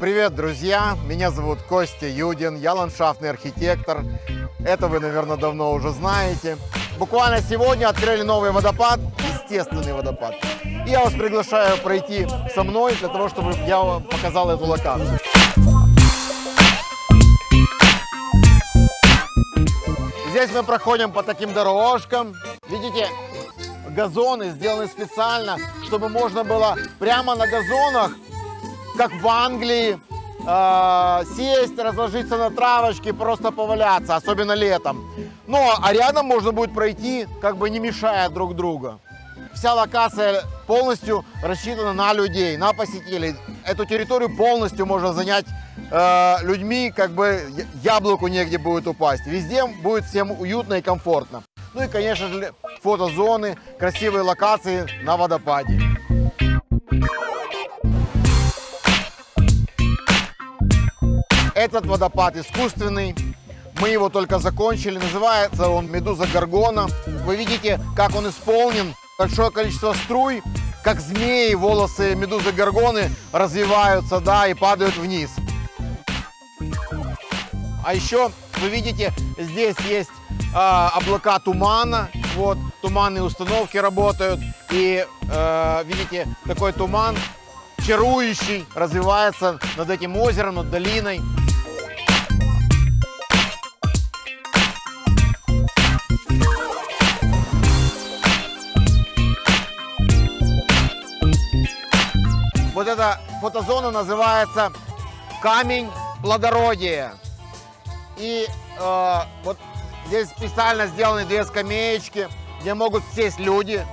Привет, друзья! Меня зовут Костя Юдин, я ландшафтный архитектор. Это вы, наверное, давно уже знаете. Буквально сегодня открыли новый водопад, естественный водопад. И я вас приглашаю пройти со мной для того, чтобы я вам показал эту локацию. Здесь мы проходим по таким дорожкам. Видите, газоны сделаны специально, чтобы можно было прямо на газонах, как в Англии, э, сесть, разложиться на травочке, просто поваляться, особенно летом. Ну, а рядом можно будет пройти, как бы не мешая друг друга. Вся локация полностью рассчитана на людей, на посетителей. Эту территорию полностью можно занять э, людьми, как бы яблоку негде будет упасть. Везде будет всем уютно и комфортно. Ну и, конечно же, фотозоны, красивые локации на водопаде. Этот водопад искусственный. Мы его только закончили. Называется он Медуза Гаргона. Вы видите, как он исполнен. Большое количество струй, как змеи, волосы Медузы Гаргоны развиваются, да, и падают вниз. А еще вы видите, здесь есть э, облака тумана. Вот, туманные установки работают. И э, видите, такой туман чарующий развивается над этим озером, над долиной. Эта фотозона называется камень плодородия. И э, вот здесь специально сделаны две скамеечки, где могут сесть люди,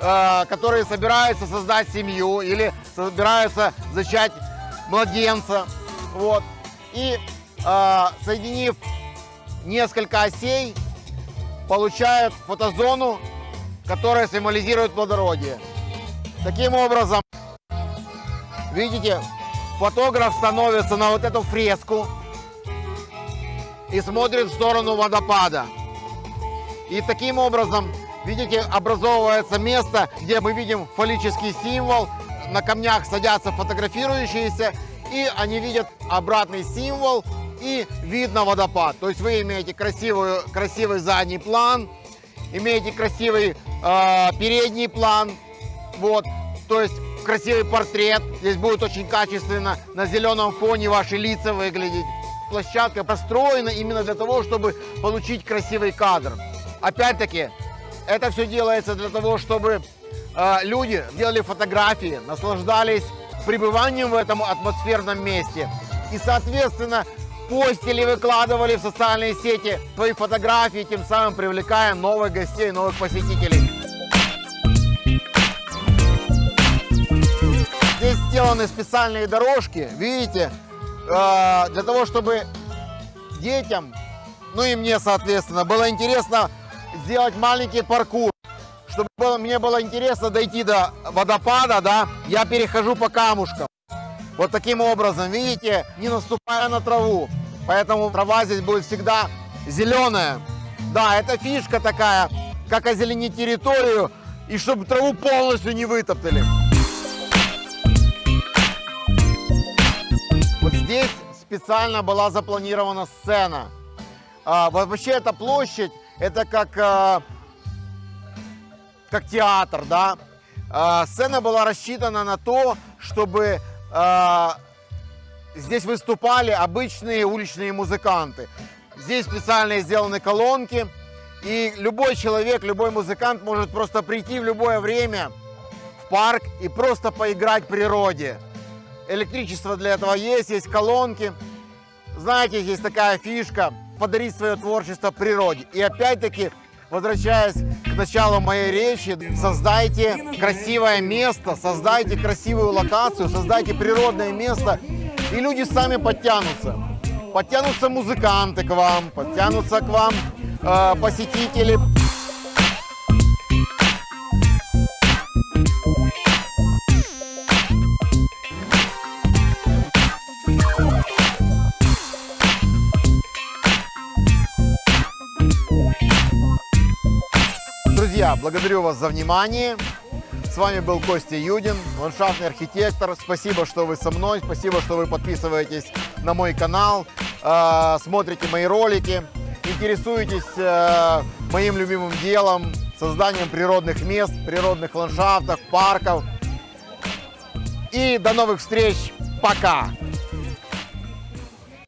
э, которые собираются создать семью или собираются зачать младенца. Вот. И э, соединив несколько осей, получают фотозону, которая символизирует плодородие. Таким образом, видите, фотограф становится на вот эту фреску, и смотрит в сторону водопада. И таким образом, видите, образовывается место, где мы видим фаллический символ. На камнях садятся фотографирующиеся, и они видят обратный символ, и видно водопад. То есть вы имеете красивую, красивый задний план, имеете красивый э, передний план, вот, то есть красивый портрет. Здесь будет очень качественно на зеленом фоне ваши лица выглядеть площадка построена именно для того, чтобы получить красивый кадр. Опять-таки, это все делается для того, чтобы э, люди делали фотографии, наслаждались пребыванием в этом атмосферном месте. И, соответственно, постили выкладывали в социальные сети свои фотографии, тем самым привлекая новых гостей, новых посетителей. Сделаны специальные дорожки, видите, Э, для того, чтобы детям, ну и мне, соответственно, было интересно сделать маленький паркур. Чтобы было, мне было интересно дойти до водопада, да, я перехожу по камушкам. Вот таким образом, видите, не наступая на траву. Поэтому трава здесь будет всегда зеленая. Да, это фишка такая, как озеленить территорию, и чтобы траву полностью не вытоптали. Специально была запланирована сцена. А, вообще эта площадь, это как, а, как театр, да. А, сцена была рассчитана на то, чтобы а, здесь выступали обычные уличные музыканты. Здесь специально сделаны колонки, и любой человек, любой музыкант может просто прийти в любое время в парк и просто поиграть природе. Электричество для этого есть, есть колонки. Знаете, есть такая фишка – подарить свое творчество природе. И опять-таки, возвращаясь к началу моей речи, создайте красивое место, создайте красивую локацию, создайте природное место, и люди сами подтянутся. Подтянутся музыканты к вам, подтянутся к вам э, посетители. Друзья, благодарю вас за внимание. С вами был Костя Юдин, ландшафтный архитектор. Спасибо, что вы со мной, спасибо, что вы подписываетесь на мой канал, э, смотрите мои ролики, интересуетесь э, моим любимым делом, созданием природных мест, природных ландшафтов, парков. И до новых встреч. Пока!